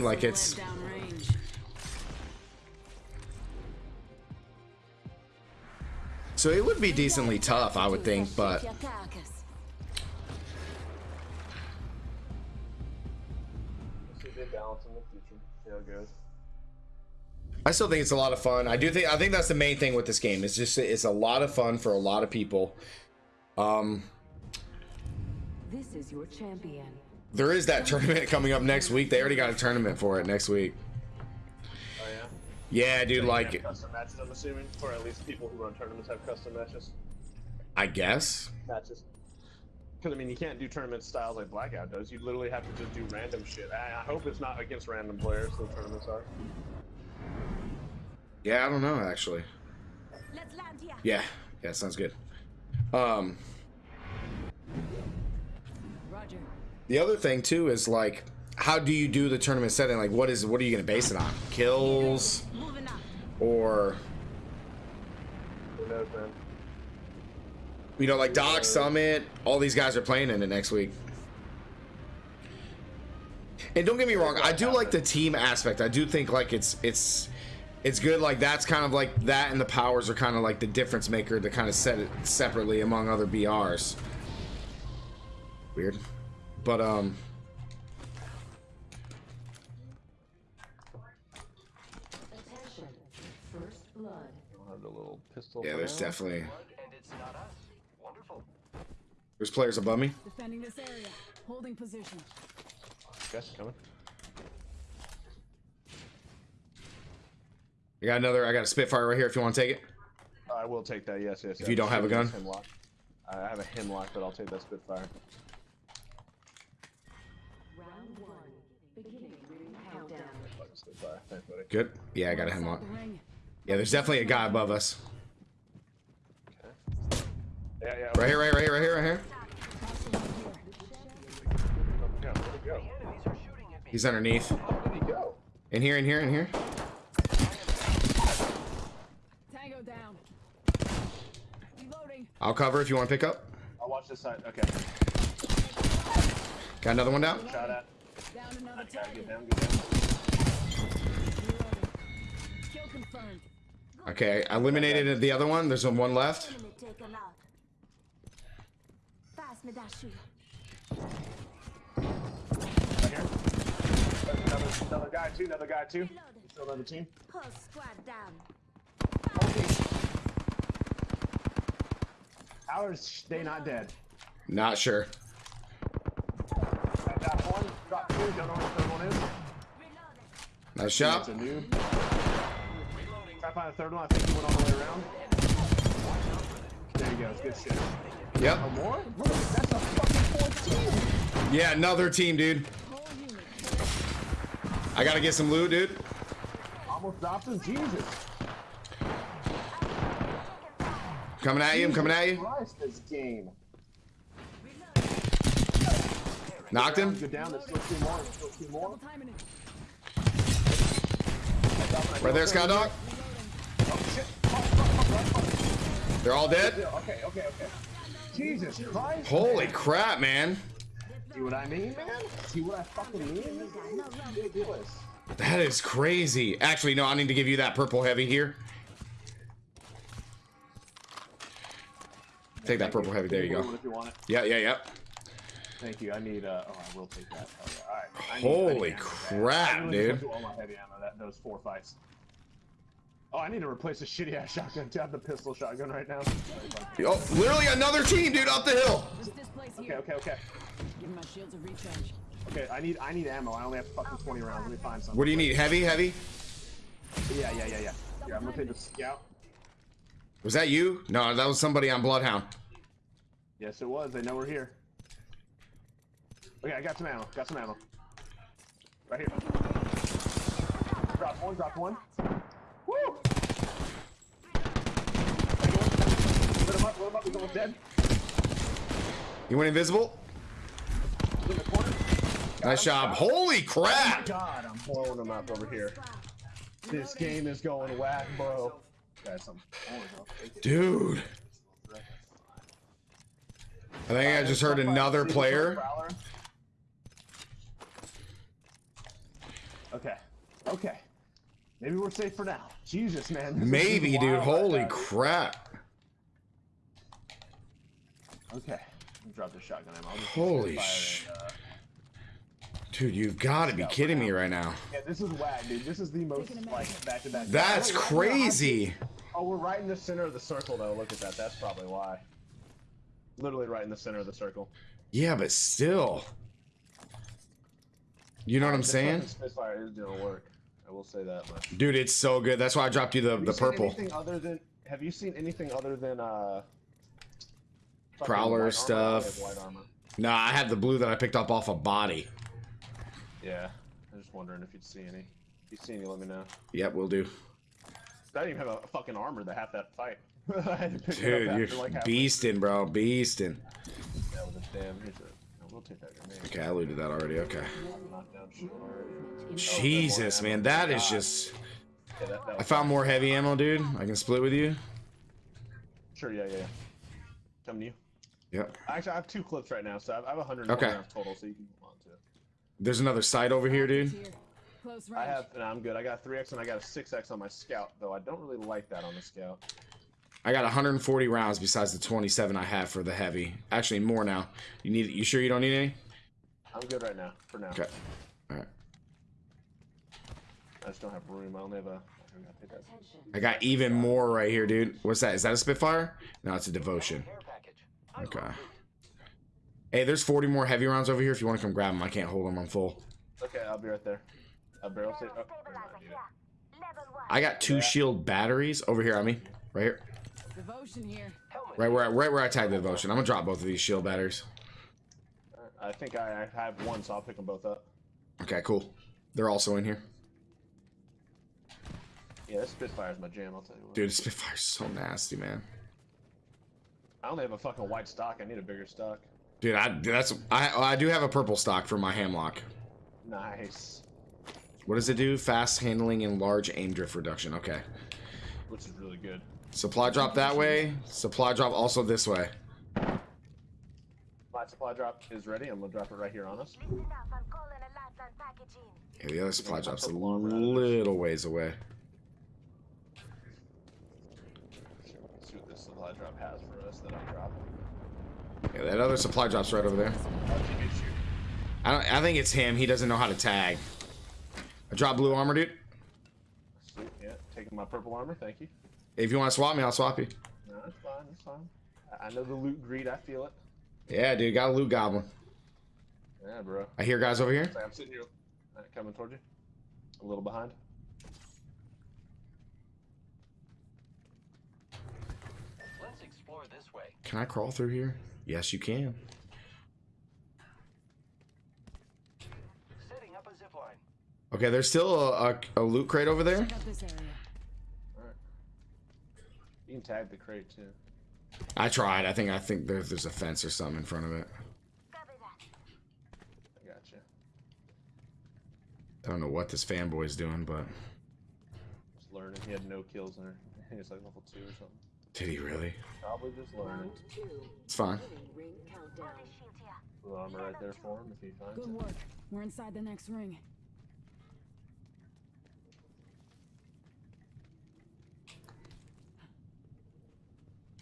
Like it's so it would be decently tough, I would think, but Your carcass. See if they balance in the future. See how it goes. I still think it's a lot of fun. I do think I think that's the main thing with this game. It's just it's a lot of fun for a lot of people. Um, This is your champion. There is that tournament coming up next week. They already got a tournament for it next week. Oh yeah. Yeah, dude. They Like, have custom matches, I'm assuming, or at least people who run tournaments have custom matches. I guess. Matches. Because I mean, you can't do tournament styles like Blackout does. You literally have to just do random shit. I, I hope it's not against random players. The tournaments are. Yeah, I don't know actually. Let's land here. Yeah, yeah, sounds good. Um, the other thing too is like, how do you do the tournament setting? Like, what is what are you gonna base it on? Kills or Who knows, man? you know, like Doc Summit? All these guys are playing in it next week. And don't get me wrong, I do like the team aspect. I do think like it's it's it's good. Like that's kind of like that, and the powers are kind of like the difference maker to kind of set it separately among other BRs. Weird, but um, Attention. First blood. We'll have the little pistol. yeah, there's definitely And it's not us. Wonderful. there's players above me. Defending this area. Holding position. Guys coming. I got another. I got a Spitfire right here. If you want to take it. I will take that. Yes, yes. If you don't have a gun? Hemlok. I have a Hemlok, but I'll take that Spitfire. Round one. Beginning ring countdown. Fucking Spitfire. Thanks, buddy. Good. Yeah, I got a Hemlok. Yeah, there's definitely a guy above us. Yeah, yeah. Right here, right, right here, right here, right here. Yeah, where'd he go? Enemies are shooting at me. He's underneath. Where'd he go? In here, in here, in here. Tango down. Reloading. I'll cover if you want to pick up. I'll watch this side. Okay. Got another one down. Shot at. Down another target. down, get down. Reloading. Kill confirmed. Okay, I eliminated the other one. There's one left. Enemy taken out. Pass me that shoe. Right here. Another, another guy too. Another guy too. Still another team. Whole squad down. How is they not dead? Not sure. I got one. Got two. Don't know what the third one is. Nice shot. A noob. Try find the third one. I think he went all the way around. There you go. Good shit. Yep. Oh, more? Look, that's a fucking 14. Yeah, another team, dude. I gotta get some loot, dude. Almost dropped him. Jesus. Coming at you. I'm coming at you. Christ, this game. Knocked him. Go down. There's still two more. There's still two more. Right there, Sky Dog. Oh, shit. Fuck, fuck, fuck, fuck, fuck. They're all dead. Okay, okay, okay. Jesus Christ. Holy crap, man. See what I mean, man? See what I fucking mean? This game is ridiculous. That is crazy. Actually, no, I need to give you that purple heavy here. Take that purple heavy. There you go. If you want it. Yeah, yeah, yeah. Thank you. I need. Uh, oh, I will take that. Oh, yeah. All right. I need- Holy I crap, dude. went all my heavy ammo that those four fights. Oh, I need to replace a shitty ass shotgun. to have the pistol shotgun right now. Oh, literally another team, dude, up the hill. Okay, okay, okay. Give my shields a recharge. Okay, I need I need ammo. I only have fucking 20 rounds. Let me find some. What do you need? Heavy, heavy? Yeah, yeah, yeah, yeah. Yeah, I'm gonna take the scout. Was that you? No, that was somebody on Bloodhound. Yes, it was. They know we're here. Okay, I got some ammo. Got some ammo. Right here. Drop one. Drop one. Woo! Lit dead. You went invisible? In. Nice job. Holy crap! God, I'm blowing him up over here. This game is going whack, bro. Dude. I think I just heard another player. Okay. Okay. Maybe we're safe for now. Jesus, man. Maybe, dude. Holy crap. Okay. Drop the shotgun ammo. I'll just Holy fire sh- and, uh, Dude, you've got to be kidding me right now. Yeah, this is whack, dude. This is the most like back to back. That's Oh, crazy. Oh, we're right in the center of the circle, though. Look at that. That's probably why. Literally right in the center of the circle. Yeah, but still. You know what I'm saying? Spitfire is doing work. I will say that much. Dude, it's so good. That's why I dropped you the, Have you the seen purple. Anything other than? Have you seen anything other than uh? Fucking Prowler white armor? stuff. I have. Nah, I had the blue that I picked up off a body. Yeah, I'm just wondering if you'd see any. If you see any, let me know. Yep, we'll do. I didn't even have a fucking armor to have that fight. I had to pick it Dude, up you're after, like, beasting, bro. Beasting. That was a damn. Here's a. We'll take that grenade. Okay, I looted that already. Okay. Knock down. Oh, oh, Jesus, man. That is just. Yeah, that, that I found more heavy ammo, dude. I can split with you. Sure, yeah, yeah. yeah. Come to you. Yep. Actually, I have two clips right now, so I have, I have 100 Okay. rounds total, so you can move on to it. There's another site over here, dude. Close range. I have, and I'm good. I got 3x and I got a 6x on my scout, though I don't really like that on the scout. I got 140 rounds besides the 27 I have for the heavy. Actually, more now. You need? You sure you don't need any? I'm good right now, for now. Okay. All right. I just don't have room. I only have a. I gotta take that. I got even more right here, dude. What's that? Is that a Spitfire? No, it's a Devotion. Care package. I Okay. Hey, there's 40 more heavy rounds over here. If you want to come grab them, I can't hold them. I'm full. Okay, I'll be right there. A barrel save. Oh, never mind, dude. I got two shield batteries over here on me. Right here. Devotion here. Right where, I- right where I tagged the Devotion. I'm gonna drop both of these shield batteries. Uh, I think I, I have one, so I'll pick them both up. Okay, cool. They're also in here. Yeah, this Spitfire's my jam, I'll tell you what. Dude, Spitfire's so nasty, man. I only have a fucking white stock. I need a bigger stock. Dude, I that's I I do have a purple stock for my hamlock. Nice. What does it do? Fast handling and large aim drift reduction. Okay. Which is really good. Supply drop that way. Supply drop also this way. My supply drop is ready. I'm gonna drop it right here on us. Listen up, I'm calling a lifeline package in. Yeah, the other supply drop's a purple armor out of this. little ways away. See what this supply drop has for us that I'm dropping. Yeah, that other supply drop's right over there. I'll take it, shoot. I don't, I think it's him. He doesn't know how to tag. I drop blue armor, dude. Sweet, yeah. Taking my purple armor, thank you. If you want to swap me, I'll swap you. No, that's fine, that's fine. I- I know the loot greed, I feel it. Yeah, dude, got a loot goblin. Yeah, bro. I hear guys over here. I'm sitting here. Alright, coming towards you. A little behind. Let's explore this way. Can I crawl through here? Yes, you can. Setting up a zip line. Okay, there's still a, a, a loot crate over there. Check out this area. Alright. You can tag the crate too. I tried. I think I think there's there's a fence or something in front of it. Copy that. I gotcha. I don't know what this fanboy's doing, but Just learning. He had no kills in her. I think it's like level 2 or something. Did he really? Probably just learning. Round two. It's fine. Beginning ring countdown. Shield here. Blue armor right there for him if he finds Good it. work. We're inside the next ring.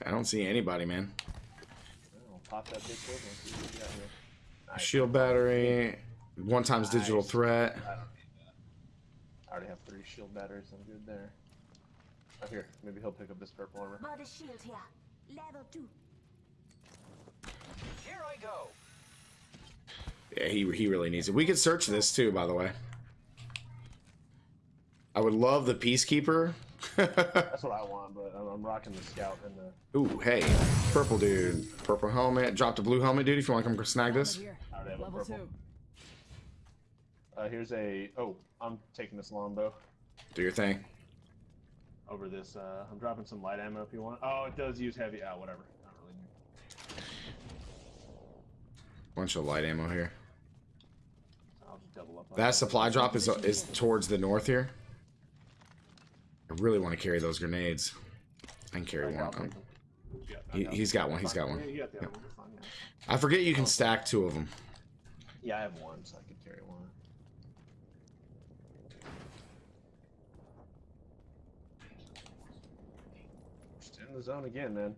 I don't see anybody, man. I'll pop that big quick and see what we got here. Nice. Shield battery, one times digital threat. I don't need that. I already have three shield batteries. I'm good there. Oh, here. Maybe he'll pick up this purple armor. Body shield here. Level two. Here I go. Yeah, he he really needs it. We could search this too, by the way. I would love the peacekeeper. That's what I want, but I'm, I'm rocking the scout and the. Ooh, hey, purple dude, purple helmet. Dropped a blue helmet, dude. If you want to come snag this. Over here. I already have a Level two. Uh, here's a. Oh, I'm taking this longbow Do your thing. Over this. Uh, I'm dropping some light ammo if you want. Oh, it does use heavy. Ah, whatever. Not really. Bunch of light ammo here. I'll just double up. on That supply drop is is towards the north here. I really want to carry those grenades. I can carry I'll one. Yeah, He he's got one. He's got one. got the one. Fine, yeah. I forget you can stack two of them. Yeah, I have one, so I could carry one. in the zone again, man.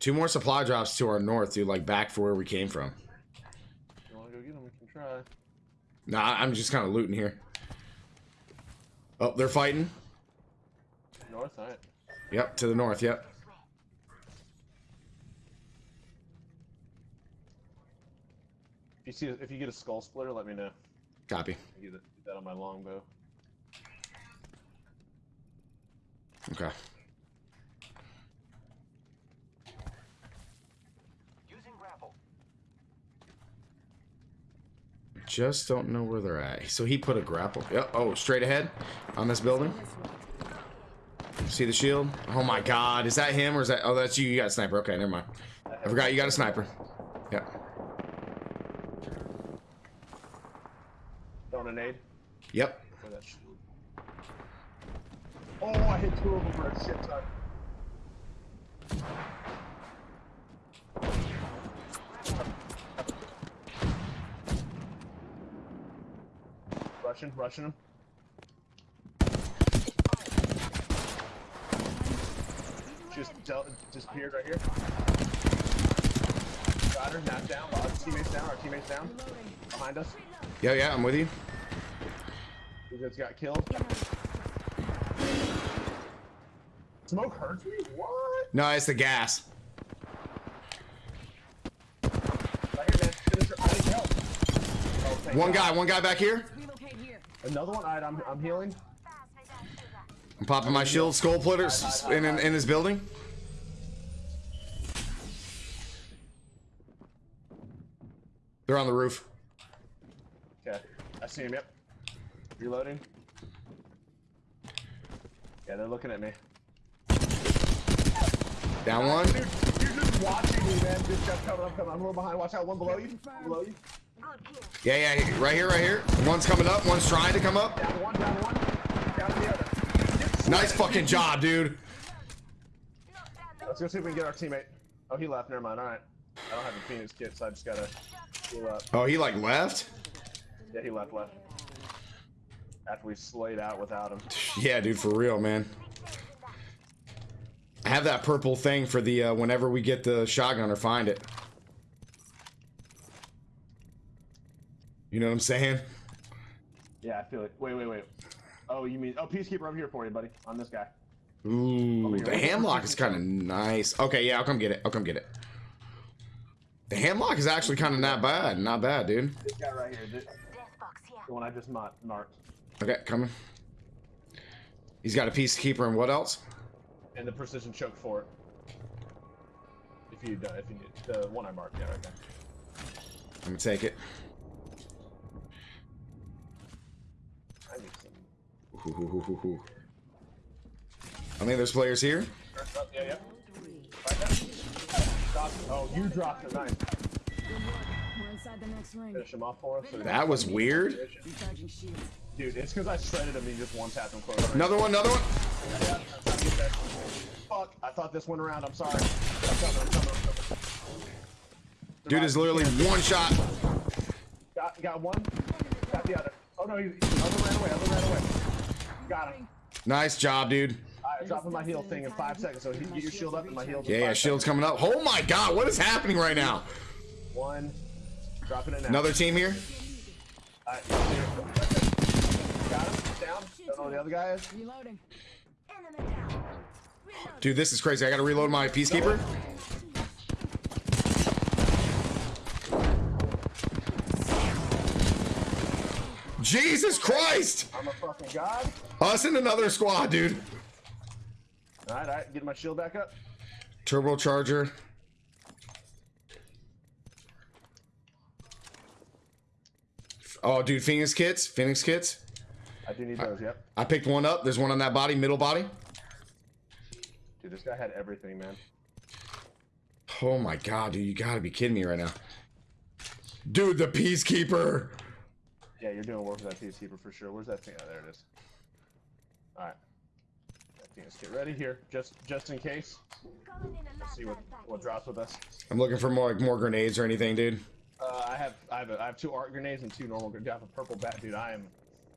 Two more supply drops to our north, dude. Like back for where we came from. You wanna go get them? We can try. Nah, I'm just kind of looting here. Oh, they're fighting. North, alright. Yep, to the north. Yep. If you see, if you get a skull splitter, let me know. Copy. Get that on my longbow. Okay. Just don't know where they're at. So he put a grapple. Yep. Oh, straight ahead on this building. See the shield? Oh my god. Is that him or is that. Oh, that's you. You got a sniper. Okay, never mind. I forgot you got a sniper. Yep. Throwing a nade Yep. for that shield. Oh, I hit two of them for a shit ton. Russian, Russian him. Just del- disappeared right here. Got her, knocked down. Our teammates down. Our teammates down. Behind us. Yeah, yeah, I'm with you. He just got killed. Smoke hurts me? What? No, it's the gas. Right here, man. Finish her. I need help. Oh, One God. guy, one guy back here. Another one. Alright, I'm, I'm healing. I'm popping my shield, skull splitters in, in, in this building. They're on the roof. Okay. I see him, yep. Reloading. Yeah, they're looking at me. Down one. Dude, you're just watching me, man. Good job coming. I'm coming. I'm a little behind. Watch out. One below you. Below you. Yeah, yeah, right here, right here. One's coming up, one's trying to come up. Down one, down one. Down the other. Nice fucking job, dude. Let's go see if we can get our teammate. Oh, he left. Never mind. All right. I don't have a Phoenix kit, so I just gotta heal up. Oh, he like left? Yeah, he left, left. After we slayed out without him. Yeah, dude, for real, man. I have that purple thing for the uh, whenever we get the shotgun or find it. You know what I'm saying? Yeah, I feel it. Wait, wait, wait. Oh, you mean... Oh, Peacekeeper I'm here for you, buddy. On this guy. Ooh, the hamlock is kind of nice. Okay, yeah, I'll come get it. I'll come get it. The hamlock is actually kind of not bad. Not bad, dude. This guy right here. This, the one I just marked. Okay, coming. He's got a peacekeeper and what else? And the precision choke for it. If you, uh, if you need the one I marked, yeah, right there. I'm gonna take it. Ooh. I think there's players here. Oh, yeah, yeah. Right there. Drop- Oh, you dropped it. Nice. Good work. We're inside the next ring. Finish him off for us. That was weird. Dude, it's because I shredded him and just one tapped him close. Another one, another one. I'm trying to get that. Fuck, I thought this went around. I'm sorry. I'm coming, I'm coming, I'm coming. Dude is literally one shot. Got, got one. Got the other. Oh no, he's, other ran away. Other ran away. Got him. Nice job, dude. Alright, dropping my heal thing in five seconds. So he, get your shield up and my heal. Yeah, yeah, shield's coming up. Oh my god, what is happening right now? One. Dropping it now. Another team here? Alright, got him. Down. Don't know where the other guy is. Reloading. Dude, this is crazy. I gotta reload my peacekeeper. Jesus Christ! I'm a fucking god. Us and another squad, dude. Alright, alright. Get my shield back up. Turbocharger. Oh, dude, Phoenix kits. Phoenix kits. I do need those. Yep. I picked one up. There's one on that body, middle body. Dude, this guy had everything, man. Oh my god, dude, you gotta be kidding me right now. Dude, the Peacekeeper. Yeah, you're doing work with that peacekeeper for sure. Where's that thing? Oh, there it is. Alright. That thing is get ready here, just just in case. Let's see what what drops with us. I'm looking for more like more grenades or anything, dude. Uh, I have I have a, I have two art grenades and two normal grenades. I have a purple bat, dude. I am.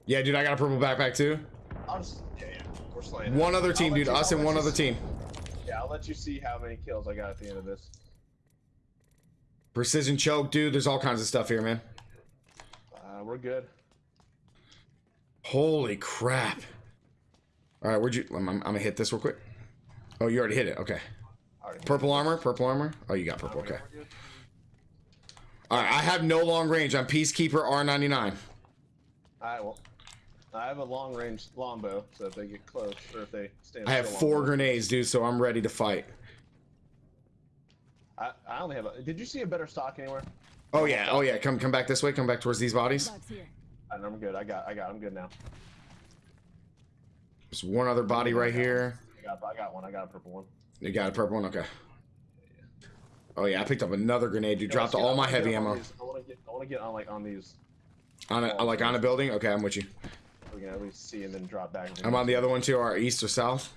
Yeah, dude, I got a purple backpack too. I'll just yeah yeah. We're slaying. One other team, dude. you- Us I'll and one other see- team. Yeah, I'll let you see how many kills I got at the end of this. Precision choke, dude. There's all kinds of stuff here, man. Uh, we're good. Holy crap. All right, where'd you? I'm, I'm, I'm gonna hit this real quick. Oh, you already hit it. Okay. Purple armor. Purple armor. Oh, you got purple. Okay. All right. I have no long range. I'm Peacekeeper R99. Alright, well. I have a long range longbow, so if they get close, or if they stand I have four grenades, dude. So I'm ready to fight. I, I only have a. Did you see a better stock anywhere? Oh yeah. Oh yeah. Come come back this way. Come back towards these bodies. I, I'm good. I got. I got. I'm good now. There's one other body right here. I got. I got one. I got a purple one. You got a purple one. Okay. Oh yeah. I picked up another grenade. You Yeah, dropped all I my heavy ammo these- I want to get. I want to get on like on these. on a like on a building. Okay, I'm with you. so We can at least see and then drop back. I'm on the other one too. Our east or south.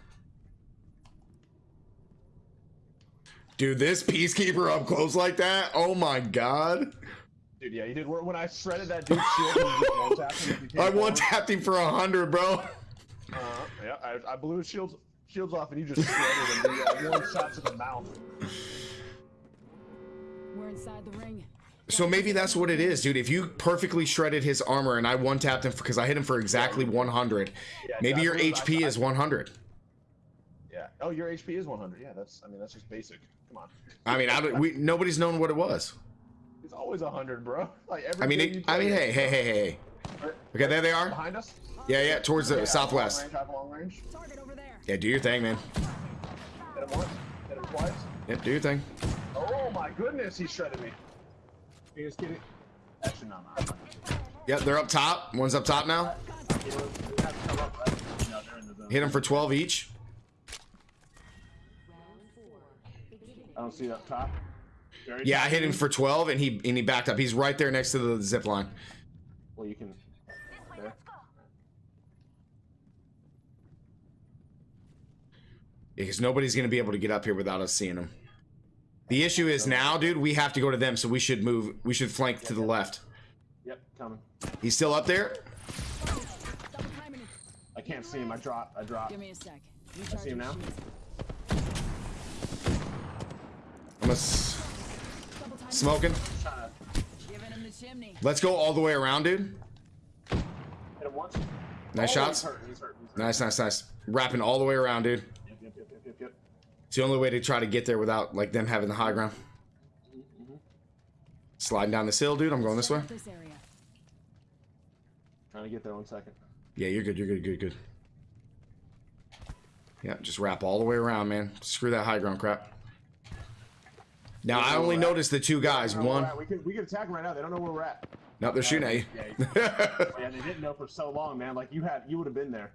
Dude, this peacekeeper up close like that. Oh my god. Dude, yeah, you did. When I shredded that dude's shield, he just one tapped him as he came I one forward. tapped him for a hundred, bro. Uh, yeah, I, I blew his shields shields off, and you just shredded him. dude. Yeah, one shot to the mouth. We're inside the ring. So maybe that's what it is, dude. If you perfectly shredded his armor and I one tapped him because I hit him for exactly 100, Yeah, maybe your blew- I- HP I- is 100. Yeah. Oh, your HP is 100. Yeah, that's. I mean, that's just basic. Come on. I mean, I don't, we nobody's known what it was. It's always 100, bro. Like every. I mean, it, I mean, hey, hey, hey, hey, hey. Okay, there they are. Behind us. Yeah, yeah, towards the Yeah, southwest. Long range, long range. Target over there. Yeah, do your thing, man. Hit him once. Hit him twice. Yeah, do your thing. Oh my goodness, he shredded me. You just kidding? Actually, no, no. Yep, they're up top. One's up top now. You know, we have to come up, right? No, they're in the zone. Hit them for 12 each. I don't see it up top. Very Yeah, I hit him for 12 and he and he backed up. He's right there next to the zip line. Well, you can. There. Because nobody's going to be able to get up here without us seeing him. The issue is now, dude, we have to go to them, so we should move. We should flank to the left. Yep, coming. He's still up there? Double timing it. I can't see him. I dropped. I dropped. Give me a sec. I see him now. I'm a s- Double timing. smoking. Trying to Giving him the chimney. Let's go all the way around, dude. hit him once. Nice Oh, shots. He's hurt. He's hurt. He's hurt. Nice, nice, nice. Wrapping all the way around, dude. Yep, yep, yep, yep, yep, yep. It's the only way to try to get there without like them having the high ground. Mm-hmm. Sliding down this hill, dude. I'm going this way. This area. Trying to get there. One second. Yeah, you're good. You're good. Good. Good. Yeah, just wrap all the way around, man. Screw that high ground crap. Now I only noticed the two guys. They don't know where One. we're at. We could we could attack them right now. They don't know where we're at. No, they're shooting at you. Yeah, yeah, they didn't know for so long, man. Like you had, you would have been there.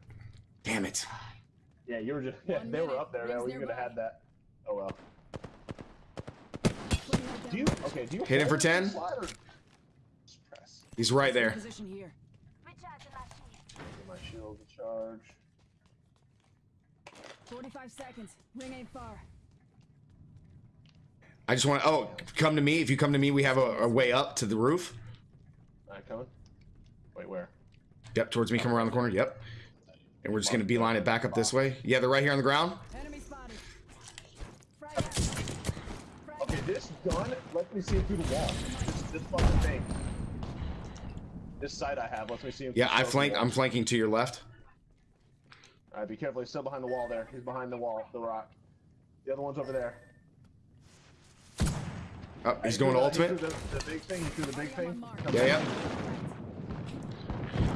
Damn it. Yeah, you were just. Yeah, they were up there. Rings Though. You could have had that. Oh well. Do you? Okay. Do you Hit him for 10? slide or just press? He's right there. Position here. Get my shield to charge. 45 seconds. Ring ain't far. I just want. To, oh, come to me. If you come to me, we have a, a way up to the roof. Alright, coming. Wait, where? Yep, towards me. Come around the corner. Yep. And we're just gonna beeline it back up this way. Yeah, they're right here on the ground. Enemy spotted. Frag out. Okay, this gun lets me see him through the wall. This, this fucking thing. This sight I have lets me see him. Yeah, I flank. I'm flanking to your left. Alright, be careful. He's still behind the wall there. He's behind the wall, the rock. The other one's over there. Oh, he's going to ultimate. The, the big thing. Threw the big thing. Yeah, yeah.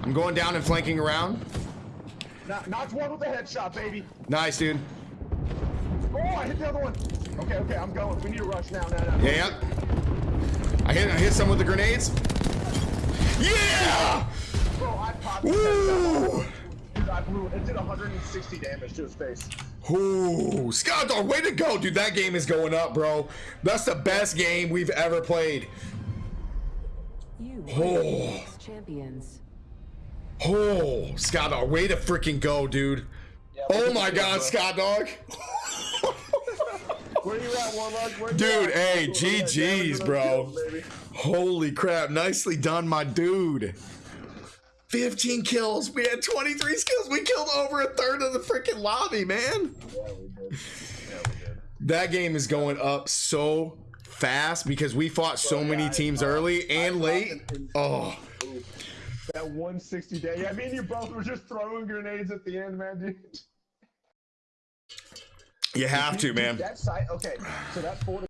I'm going down and flanking around. Knock, knocked one with a headshot, baby. Nice, dude. Oh, I hit the other one. Okay, okay, I'm going. We need to rush now, now, now. Yeah, yeah. I hit. I hit some with the grenades. Yeah! Bro, I popped Woo! Dude, I blew it. It did 160 damage to his face. Ooh, Scott, dog, way to go, dude. That game is going up, bro. That's the best game we've ever played. You Oh, champions. oh, Scott, dog, way to freaking go, dude. Oh my God, Scott, dog. Where you at, Warlock? Where you Dude, at? hey, Look at that GG's, bro. those. Holy crap, nicely done, my dude. 15 kills, we had 23 skills. We killed over a third of the freaking lobby, man. Yeah, we did. Yeah, we did. That game is going up so fast because we fought so many yeah, I- teams early I and late. Oh, That 160 day. Yeah, me and you both were just throwing grenades at the end, man, dude. you have to, man. That site. Okay, so that fortification